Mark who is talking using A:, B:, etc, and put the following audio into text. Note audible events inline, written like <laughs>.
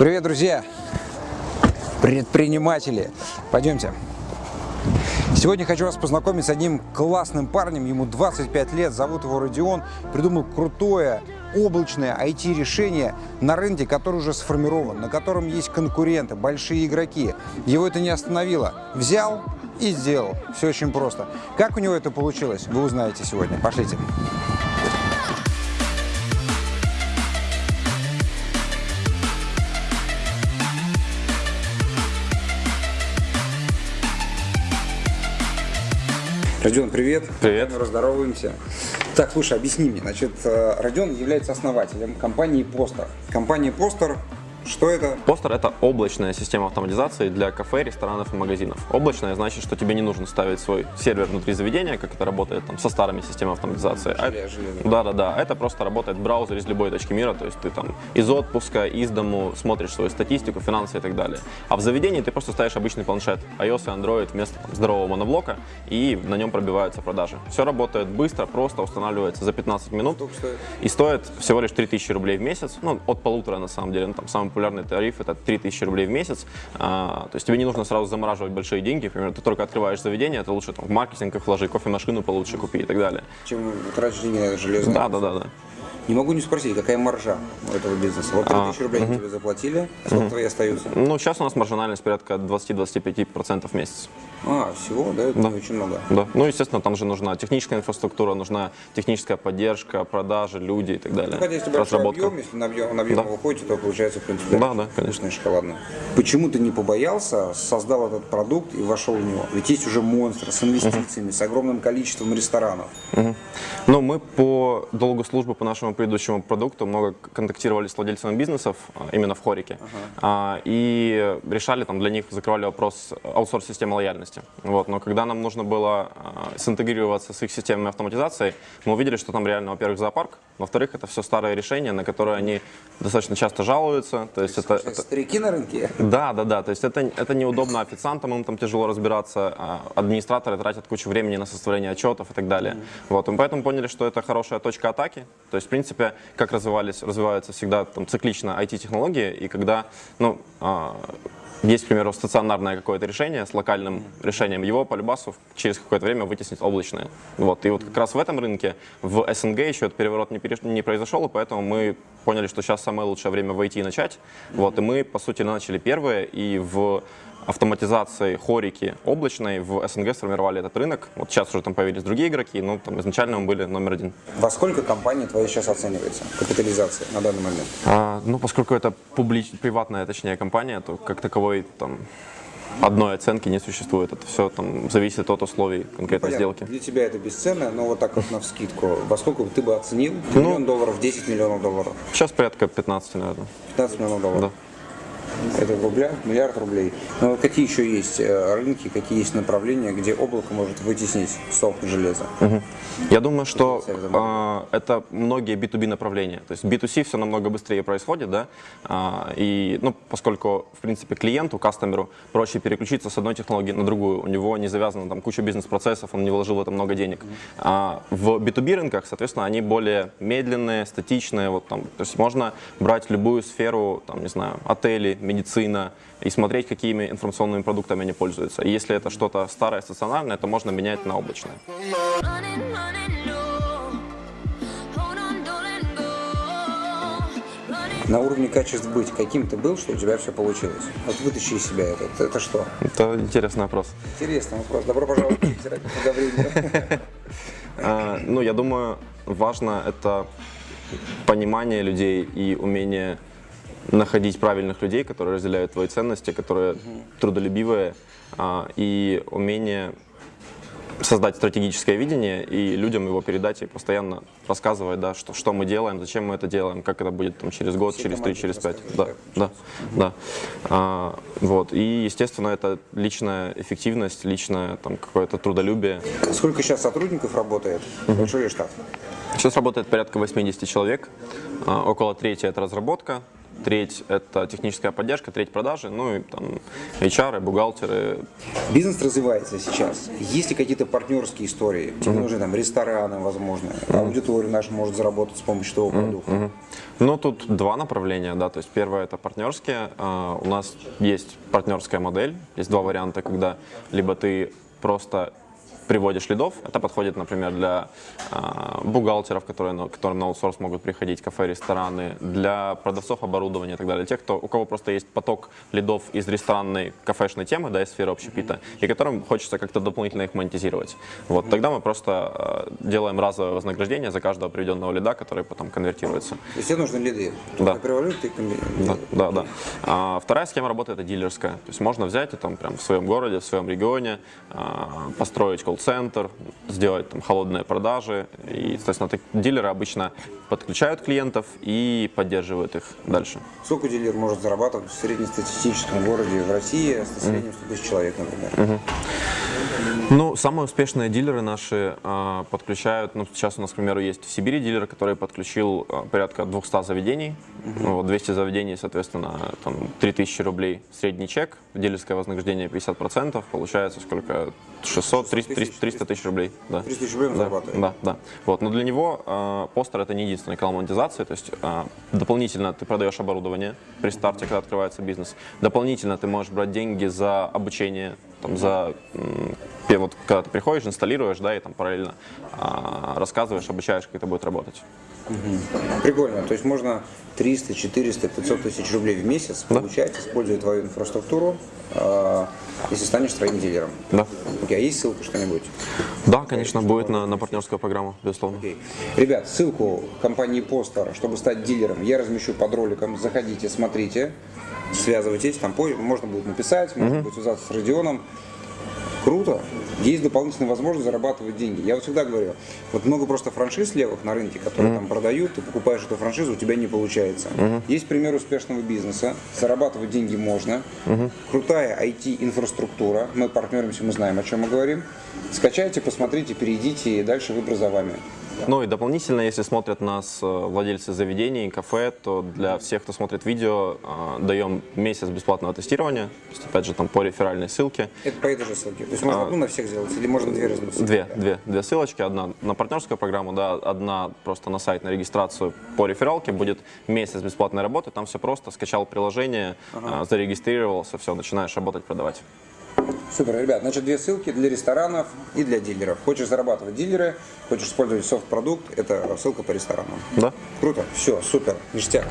A: Привет, друзья! Предприниматели! Пойдемте. Сегодня хочу вас познакомить с одним классным парнем, ему 25 лет, зовут его Родион, придумал крутое облачное IT-решение на рынке, который уже сформирован, на котором есть конкуренты, большие игроки. Его это не остановило. Взял и сделал. Все очень просто. Как у него это получилось, вы узнаете сегодня. Пошлите. Родион, привет.
B: Привет.
A: Мы раздороваемся. Так, слушай, объясни мне. Значит, э, Родион является основателем компании Постер. Компания Постер что это?
B: Постер — это облачная система автоматизации для кафе, ресторанов и магазинов. Облачная значит, что тебе не нужно ставить свой сервер внутри заведения, как это работает там, со старыми системами автоматизации.
A: Желе.
B: Да-да-да, это просто работает в браузере из любой точки мира, то есть ты там из отпуска, из дому смотришь свою статистику, финансы и так далее. А в заведении ты просто ставишь обычный планшет, iOS и Android вместо там, здорового моноблока, и на нем пробиваются продажи. Все работает быстро, просто устанавливается за 15 минут.
A: Стоит?
B: И стоит всего лишь 3000 рублей в месяц, ну, от полутора на самом деле, ну, там самый популярный тариф это 3000 рублей в месяц, а, то есть тебе не нужно сразу замораживать большие деньги, например, ты только открываешь заведение, это лучше там, в маркетинг их вложи, кофемашину получше купи и так далее.
A: Чем тратишь деньги на железо?
B: Да, да, да, да.
A: Не могу не спросить, какая маржа у этого бизнеса? Вот 3000 рублей они тебе заплатили, а сколько твои остаются?
B: Ну, сейчас у нас маржинальность порядка 20-25% в месяц.
A: А, всего, да? Это
B: Да.
A: очень много.
B: Да. Ну, естественно, там же нужна техническая инфраструктура, нужна техническая поддержка, продажи, люди и так далее.
A: Ну, Хотя если
B: Разработка.
A: объем, если на объем, на объем
B: Да.
A: вы выходите, то получается, в принципе,
B: Да, да, конечно.
A: вкусное шоколадное. Почему ты не побоялся, создал этот продукт и вошел в него? Ведь есть уже монстр с инвестициями, с огромным количеством ресторанов.
B: Мгм. Ну, мы по долгу службы по нашему предыдущему продукту много контактировали с владельцами бизнесов, а, именно в Хорике, а, и решали там для них, закрывали вопрос аутсорс-системы лояльности. Вот. Но когда нам нужно было а, синтегрироваться с их системами автоматизации, мы увидели, что там реально, во-первых, зоопарк, во-вторых, это все старые решения, на которые они достаточно часто жалуются. То есть это, это-
A: Старики на рынке.
B: да, да, да. То есть это, это неудобно официантам, им там тяжело разбираться, администраторы тратят кучу времени на составление отчетов и так далее. Вот, и поэтому поняли, что это хорошая точка атаки. То есть, в принципе, как развивались, развиваются всегда там, циклично IT-технологии, и когда, ну, а, есть, к примеру, стационарное какое-то решение с локальным решением, его по любасу через какое-то время вытеснит облачное. Вот. И вот как раз в этом рынке, в СНГ еще этот переворот не, переш- не произошел, и поэтому мы поняли, что сейчас самое лучшее время войти и начать. Вот. И мы, по сути, начали первые, и в автоматизации хорики облачной в СНГ сформировали этот рынок. Вот сейчас уже там появились другие игроки, но там изначально мы были номер один.
A: Во сколько компания твоя сейчас оценивается? Капитализация на данный момент?
B: А, ну, поскольку это публич... приватная, точнее, компания, то как таковой там одной оценки не существует. Это все там зависит от условий конкретной
A: Понятно,
B: сделки.
A: Для тебя это бесценно, но вот так вот на вскидку. Во сколько ты бы оценил?
B: Ну,
A: Миллион долларов, 10 миллионов долларов,
B: Сейчас порядка 15, наверное.
A: 15 миллионов долларов.
B: Да.
A: Это в рублях, миллиард рублей. Но какие еще есть э, рынки, какие есть направления, где облако может вытеснить софт железа?
B: Мгм. Я думаю, что а, это многие B2B направления. То есть B2C все намного быстрее происходит, да, А, и, ну, поскольку, в принципе, клиенту, кастомеру проще переключиться с одной технологии на другую, у него не завязана там куча бизнес-процессов, он не вложил в это много денег. А в B2B рынках, соответственно, они более медленные, статичные, вот там, то есть можно брать любую сферу, там, не знаю, отели, медицина, и смотреть, какими информационными продуктами они пользуются. И если это что-то старое, стационарное, то можно менять на облачное.
A: На уровне качеств быть, каким ты был, что у тебя все получилось? Вот вытащи из себя это. Это, это что?
B: Это интересный вопрос.
A: Интересный вопрос. Добро пожаловать в. <laughs>
B: А, Ну, я думаю, важно это понимание людей и умение находить правильных людей, которые разделяют твои ценности, которые трудолюбивые, а, и умение создать стратегическое видение и людям его передать и постоянно рассказывать, да, что, что мы делаем, зачем мы это делаем, как это будет там, через год,
A: Всей
B: через три, через пять. Да, да, да. А, вот. И, естественно, это личная эффективность, личное там, какое-то трудолюбие.
A: Сколько сейчас сотрудников работает? Большой ли штат?
B: Сейчас работает порядка 80 человек, а, около трети это разработка, треть это техническая поддержка, треть продажи, ну и там HR, бухгалтеры.
A: Бизнес развивается сейчас. Есть ли какие-то партнерские истории? Тебе нужны там рестораны, возможно. Аудитория наша может заработать с помощью того продукта.
B: Ну, тут два направления, да, то есть первое это партнерские. А, У нас есть партнерская модель, есть два варианта, когда либо ты просто приводишь лидов, это подходит, например, для а, бухгалтеров, которые, на- которым на аутсорс могут приходить, кафе, рестораны, для продавцов оборудования и так далее, тех, кто, у кого просто есть поток лидов из ресторанной, кафешной темы, да, из сферы общепита, и которым хочется как-то дополнительно их монетизировать. Вот, тогда мы просто а, делаем разовое вознаграждение за каждого приведенного лида, который потом конвертируется.
A: Есть тебе нужны лиды.
B: Да.
A: Ты ты
B: Да, да, да. А вторая схема работы это дилерская. То есть можно взять и там прям в своем городе, в своем регионе а, построить колл-центр, сделать там холодные продажи. И, соответственно, так- дилеры обычно подключают клиентов и поддерживают их дальше.
A: Сколько дилер может зарабатывать в среднестатистическом городе в России с населением 100 тысяч человек, например?
B: Ну, самые успешные дилеры наши а, подключают, ну, сейчас у нас, к примеру, есть в Сибири дилер, который подключил а, порядка 200 заведений, Ну, вот 200 заведений, соответственно, там 3000 рублей средний чек, дилерское вознаграждение 50%, получается сколько? 600, 300, 300, 300 тысяч рублей. Да.
A: 300 тысяч рублей он
B: Да,
A: зарабатывает.
B: Да, да. Вот. Но для него э, постер это не единственная канал монетизации, то есть э, дополнительно ты продаешь оборудование при старте, когда открывается бизнес. Дополнительно ты можешь брать деньги за обучение, там, за пе- вот когда ты приходишь, инсталируешь, да, и там параллельно а, рассказываешь, обучаешь, как это будет работать.
A: Прикольно. То есть можно 300, 400, 500 тысяч рублей в месяц получать, используя твою инфраструктуру, э, если станешь своим дилером.
B: Да.
A: Окей, а есть ссылка что-нибудь?
B: Да, конечно, будет на, на партнерскую программу, безусловно.
A: Окей. Ребят, ссылку компании Постер, чтобы стать дилером, я размещу под роликом. Заходите, смотрите, связывайтесь. Там можно будет написать, можно будет связаться с Родионом. Круто. Есть дополнительная возможность зарабатывать деньги. Я вот всегда говорю, вот много просто франшиз левых на рынке, которые там продают, ты покупаешь эту франшизу, у тебя не получается. Есть пример успешного бизнеса, зарабатывать деньги можно. Крутая IT-инфраструктура, мы партнеримся, мы знаем, о чем мы говорим. Скачайте, посмотрите, перейдите, и дальше выбор за вами.
B: Ну и дополнительно, если смотрят нас э, владельцы заведений, кафе, то для всех, кто смотрит видео, э, даем месяц бесплатного тестирования. То есть, опять же, там по реферальной ссылке.
A: Это по этой же ссылке. То есть можно одну на всех сделать, или можно две разные ссылки?
B: Две, две, две ссылочки. Одна на партнерскую программу, да, одна просто на сайт на регистрацию по рефералке. Будет месяц бесплатной работы. Там все просто. Скачал приложение, э, зарегистрировался, все, начинаешь работать, продавать.
A: Супер, ребят. Значит, две ссылки для ресторанов и для дилеров. Хочешь зарабатывать дилеры, хочешь использовать софт-продукт, это ссылка по ресторанам.
B: Да?
A: Круто. Все, супер, ништяк.